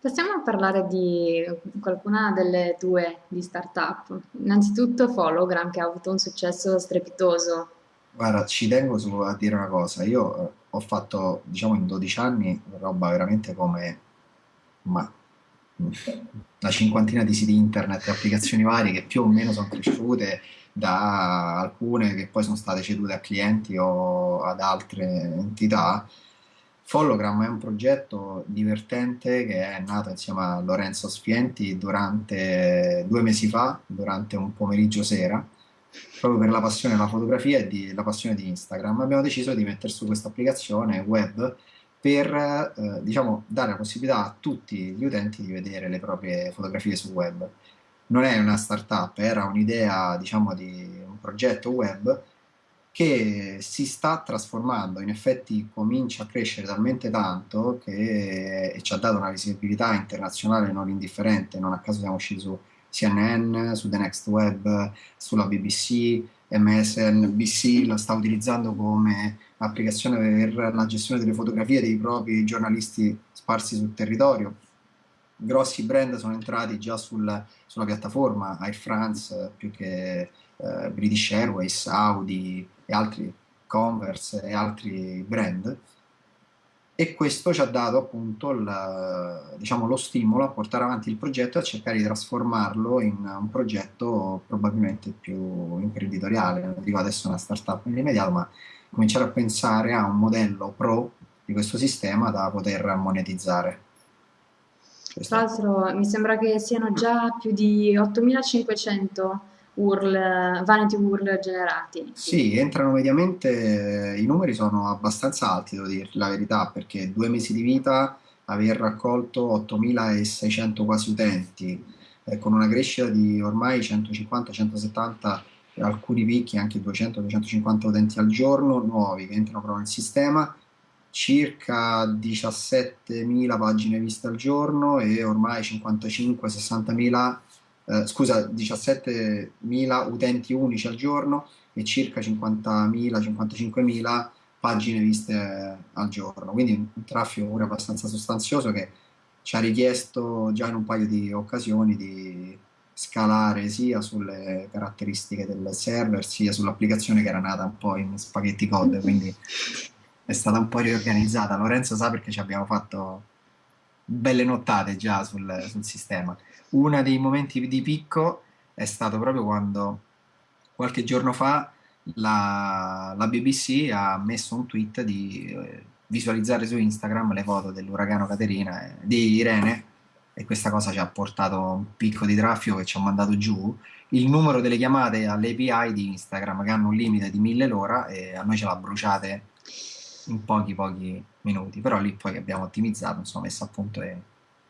Possiamo parlare di qualcuna delle tue di startup? Innanzitutto Follogram, che ha avuto un successo strepitoso. Guarda, ci tengo su- a dire una cosa. Io eh, ho fatto, diciamo, in 12 anni roba veramente come ma, una cinquantina di siti internet e applicazioni varie che più o meno sono cresciute da alcune che poi sono state cedute a clienti o ad altre entità. Follogram è un progetto divertente che è nato insieme a Lorenzo Sfienti durante due mesi fa, durante un pomeriggio sera proprio per la passione della fotografia e di- la passione di Instagram, abbiamo deciso di mettere su questa applicazione web per, eh, diciamo, dare la possibilità a tutti gli utenti di vedere le proprie fotografie sul web. Non è una startup, era un'idea, diciamo, di un progetto web che si sta trasformando, in effetti comincia a crescere talmente tanto che e ci ha dato una visibilità internazionale non indifferente, non a caso siamo usciti su CNN, su The Next Web, sulla BBC, MSNBC la sta utilizzando come applicazione per la gestione delle fotografie dei propri giornalisti sparsi sul territorio. Grossi brand sono entrati già sul- sulla piattaforma, Air France eh, più che eh, British Airways, Audi e altri, Converse e altri brand e questo ci ha dato appunto il, diciamo, lo stimolo a portare avanti il progetto e a cercare di trasformarlo in un progetto probabilmente più imprenditoriale. Non dico adesso una startup nell'immediato, ma cominciare a pensare a un modello pro di questo sistema da poter monetizzare. Tra l'altro mi sembra che siano già più di 8500 URL, vanity URL generati, Sì, entrano mediamente, i numeri sono abbastanza alti, devo dirti la verità, perché due mesi di vita, aver raccolto 8.600 quasi utenti, eh, con una crescita di ormai 150-170, alcuni picchi anche 200-250 utenti al giorno nuovi che entrano proprio nel sistema, circa 17.000 pagine viste al giorno e ormai 55-60.000 eh, scusa, 17.000 utenti unici al giorno e circa 50.000-55.000 pagine viste al giorno. Quindi un traffico pure abbastanza sostanzioso che ci ha richiesto già in un paio di occasioni di scalare sia sulle caratteristiche del server sia sull'applicazione che era nata un po' in spaghetti code, quindi è stata un po' riorganizzata. Lorenzo sa perché ci abbiamo fatto belle nottate già sul, sul sistema. Uno dei momenti di picco è stato proprio quando qualche giorno fa la, la BBC ha messo un tweet di eh, visualizzare su Instagram le foto dell'uragano Caterina, eh, di Irene, e questa cosa ci ha portato un picco di traffico che ci ha mandato giù il numero delle chiamate alle API di Instagram che hanno un limite di 1000 l'ora e a noi ce l'ha bruciate in pochi pochi minuti, però lì poi abbiamo ottimizzato, insomma, messo a punto e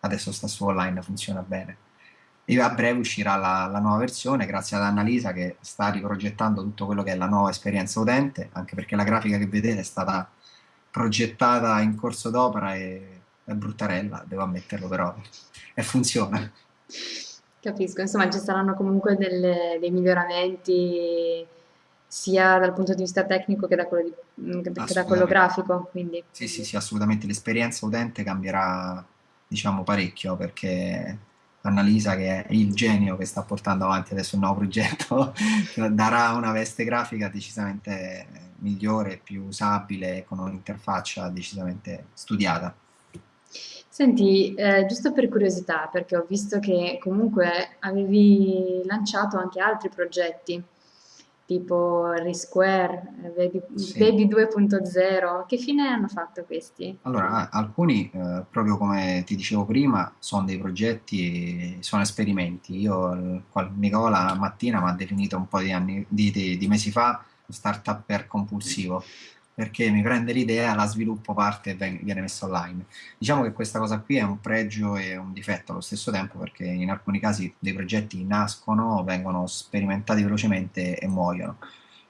adesso sta su online, funziona bene. E a breve uscirà la, la nuova versione grazie ad Annalisa che sta riprogettando tutto quello che è la nuova esperienza utente, anche perché la grafica che vedete è stata progettata in corso d'opera e è bruttarella, devo ammetterlo però, e funziona. capisco, insomma ci saranno comunque delle- dei miglioramenti sia dal punto di vista tecnico che da quello, di- che da quello grafico, quindi Sì, sì, sì, assolutamente. L'esperienza utente cambierà, diciamo, parecchio perché Annalisa, che è il genio che sta portando avanti adesso il nuovo progetto, darà una veste grafica decisamente migliore, più usabile, con un'interfaccia decisamente studiata. Senti, eh, giusto per curiosità, perché ho visto che comunque avevi lanciato anche altri progetti, tipo Resquare, eh, Baby, Sì. Baby 2.0, che fine hanno fatto questi? Allora, alcuni, eh, proprio come ti dicevo prima, sono dei progetti, sono esperimenti. Io, qual- Nicola Mattina mi ha definito un po' di anni, di, di- di mesi fa startupper compulsivo, perché mi prende l'idea, la sviluppo parte e viene messa online. Diciamo che questa cosa qui è un pregio e un difetto allo stesso tempo, perché in alcuni casi dei progetti nascono, vengono sperimentati velocemente e muoiono.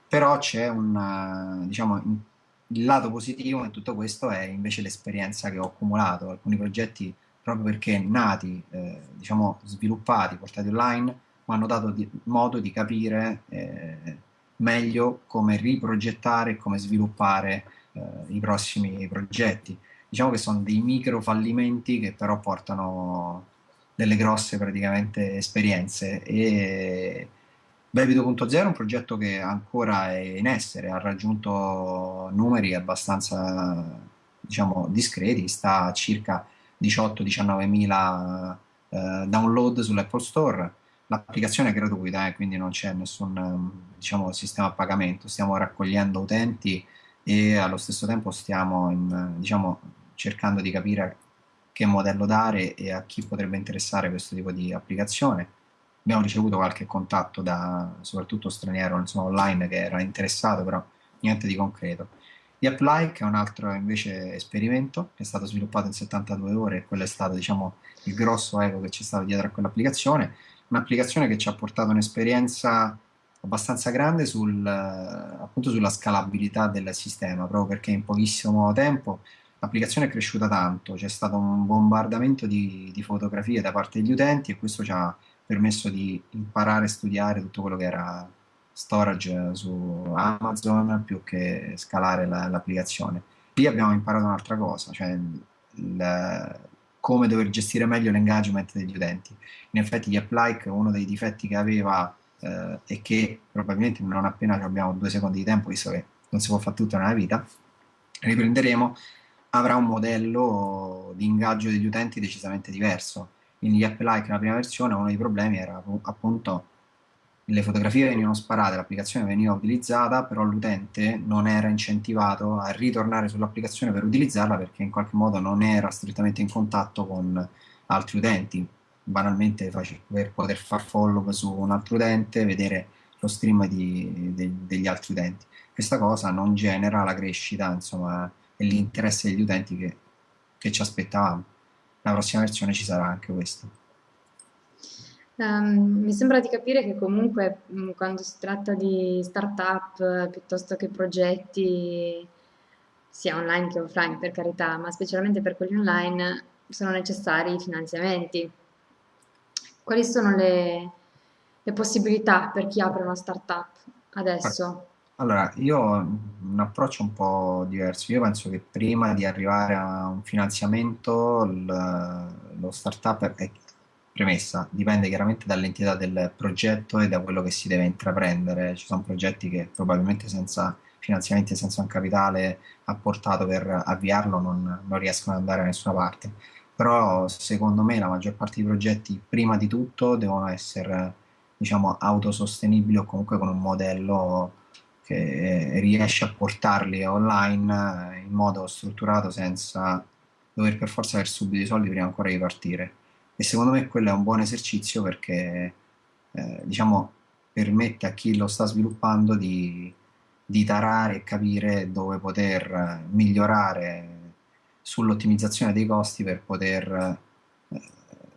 Però c'è un, diciamo, il lato positivo in tutto questo è invece l'esperienza che ho accumulato. Alcuni progetti, proprio perché nati, eh, diciamo, sviluppati, portati online, mi hanno dato di- modo di capire eh, meglio come riprogettare e come sviluppare eh, i prossimi progetti. diciamo che sono dei micro fallimenti che però portano delle grosse praticamente esperienze e Baby 2.0 è un progetto che ancora è in essere, ha raggiunto numeri abbastanza diciamo discreti, sta a circa 18-19 mila eh, download sull'Apple Store. L'applicazione è gratuita, eh, quindi non c'è nessun diciamo, sistema a pagamento, stiamo raccogliendo utenti e allo stesso tempo stiamo in, diciamo, cercando di capire che modello dare e a chi potrebbe interessare questo tipo di applicazione. Abbiamo ricevuto qualche contatto da soprattutto straniero insomma, online che era interessato, però niente di concreto. The App-like è un altro invece esperimento che è stato sviluppato in 72 ore e quello è stato diciamo, il grosso ego che c'è stato dietro a quell'applicazione. Un'applicazione che ci ha portato un'esperienza abbastanza grande sul, appunto sulla scalabilità del sistema, proprio perché in pochissimo tempo l'applicazione è cresciuta tanto, c'è stato un bombardamento di, di, fotografie da parte degli utenti e questo ci ha permesso di imparare e studiare tutto quello che era storage su Amazon più che scalare l'applicazione. Lì abbiamo imparato un'altra cosa, cioè il, come dover gestire meglio l'engagement degli utenti. In effetti gli app like, uno dei difetti che aveva eh, e che probabilmente non appena abbiamo due secondi di tempo, visto che non si può fare tutto nella vita, riprenderemo, avrà un modello di ingaggio degli utenti decisamente diverso. Quindi gli app like nella prima versione uno dei problemi era appunto le fotografie venivano sparate, l'applicazione veniva utilizzata, però l'utente non era incentivato a ritornare sull'applicazione per utilizzarla perché in qualche modo non era strettamente in contatto con altri utenti banalmente per poter far follow su un altro utente, vedere lo stream di, de, degli altri utenti. Questa cosa non genera la crescita insomma, e l'interesse degli utenti che, che ci aspettavamo. La prossima versione ci sarà anche questo. Um, mi sembra di capire che comunque mh, quando si tratta di startup piuttosto che progetti, sia online che offline per carità, ma specialmente per quelli online, sono necessari finanziamenti. Quali sono le, le possibilità per chi apre una startup adesso? Allora, io ho un approccio un po' diverso. Io penso che prima di arrivare a un finanziamento, lo startup è premessa, dipende chiaramente dall'entità del progetto e da quello che si deve intraprendere. Ci sono progetti che probabilmente senza finanziamenti e senza un capitale apportato per avviarlo non, non riescono ad andare da nessuna parte però secondo me la maggior parte dei progetti prima di tutto devono essere diciamo autosostenibili o comunque con un modello che riesce a portarli online in modo strutturato senza dover per forza avere subito i soldi prima ancora di partire e secondo me quello è un buon esercizio perché eh, diciamo permette a chi lo sta sviluppando di, di tarare e capire dove poter migliorare sull'ottimizzazione dei costi per poter eh,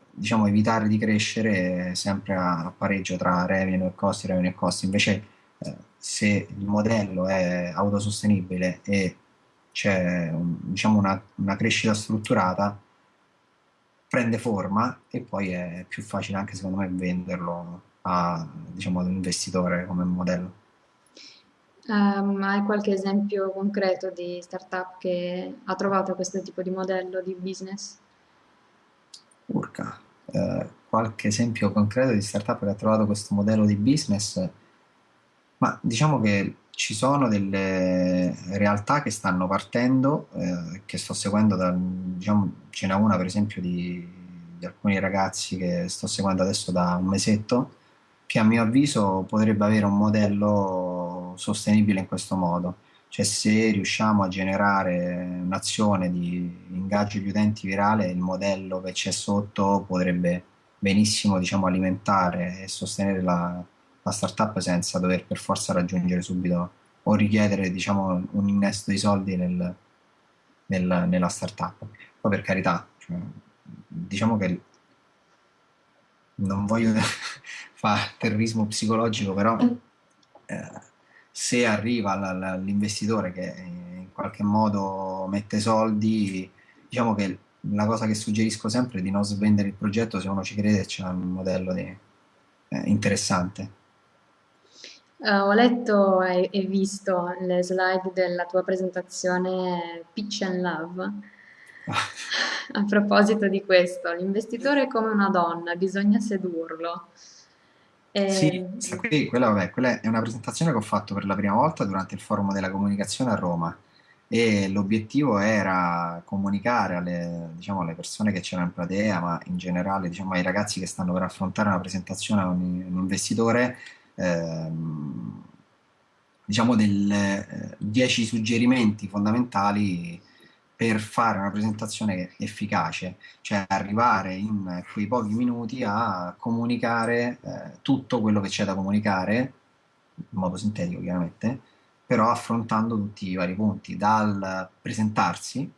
diciamo, evitare di crescere sempre a, pareggio tra revenue e costi, revenue e costi. Invece eh, se il modello è autosostenibile e c'è un, diciamo una, una crescita strutturata, prende forma e poi è più facile anche secondo me venderlo a, diciamo, ad un investitore come modello. Um, hai qualche esempio concreto di startup che ha trovato questo tipo di modello di business? Urca, eh, qualche esempio concreto di startup che ha trovato questo modello di business? Ma diciamo che ci sono delle realtà che stanno partendo, eh, che sto seguendo, da, diciamo, ce n'è una per esempio di, di alcuni ragazzi che sto seguendo adesso da un mesetto, che a mio avviso potrebbe avere un modello sostenibile in questo modo. Cioè se riusciamo a generare un'azione di ingaggio di utenti virale, il modello che c'è sotto potrebbe benissimo diciamo, alimentare e sostenere la, la startup senza dover per forza raggiungere subito o richiedere diciamo, un innesto di soldi nel, nel, nella startup. Poi per carità, cioè, diciamo che non voglio fare terrorismo psicologico, però eh, se arriva l'investitore che in qualche modo mette soldi, diciamo che la cosa che suggerisco sempre è di non svendere il progetto se uno ci crede e c'è un modello di, eh, interessante. Uh, ho letto e, e visto le slide della tua presentazione Pitch and Love A proposito di questo, l'investitore è come una donna, bisogna sedurlo. Sì, E- questa qui, quella, vabbè, quella è una presentazione che ho fatto per la prima volta durante il Forum della Comunicazione a Roma e l'obiettivo era comunicare alle, diciamo, alle persone che c'erano in platea, ma in generale, diciamo, ai ragazzi che stanno per affrontare una presentazione a un, un investitore, ehm, diciamo, del, eh, 10 suggerimenti fondamentali per fare una presentazione efficace, cioè arrivare in quei pochi minuti a comunicare eh, tutto quello che c'è da comunicare, in modo sintetico chiaramente, però affrontando tutti i vari punti, dal presentarsi,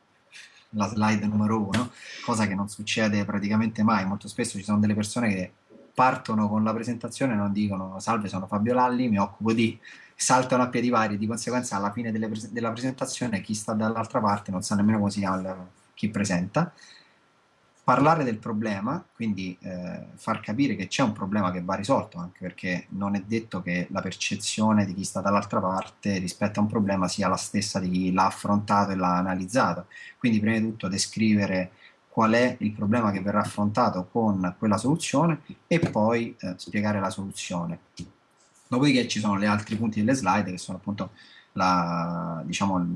la slide numero uno, cosa che non succede praticamente mai, molto spesso ci sono delle persone che partono con la presentazione non dicono salve sono Fabio Lalli, mi occupo di saltano a piedi pari, di conseguenza alla fine pres- della presentazione chi sta dall'altra parte non sa nemmeno come si chiama chi presenta. Parlare del problema, quindi eh, far capire che c'è un problema che va risolto, anche perché non è detto che la percezione di chi sta dall'altra parte rispetto a un problema sia la stessa di chi l'ha affrontato e l'ha analizzato. Quindi, prima di tutto, descrivere qual è il problema che verrà affrontato con quella soluzione e poi eh, spiegare la soluzione. Dopodiché ci sono gli altri punti delle slide che sono appunto la, diciamo,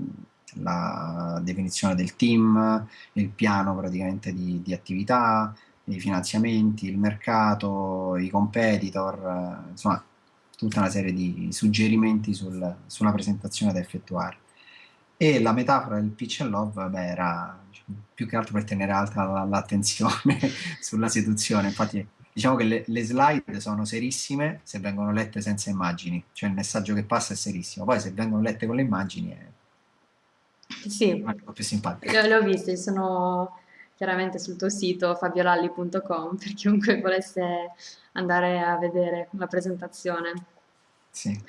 la definizione del team, il piano praticamente di, di attività, i finanziamenti, il mercato, i competitor, eh, insomma tutta una serie di suggerimenti sul- sulla presentazione da effettuare. E la metafora del pitch and love, vabbè, era diciamo, più che altro per tenere alta la- l'attenzione sulla seduzione. Infatti, diciamo che le, le slide sono serissime se vengono lette senza immagini, cioè il messaggio che passa è serissimo. Poi se vengono lette con le immagini è Sì, un po' più simpatico. le ho viste, sono chiaramente sul tuo sito fabiolalli.com per chiunque volesse andare a vedere la presentazione. Sì.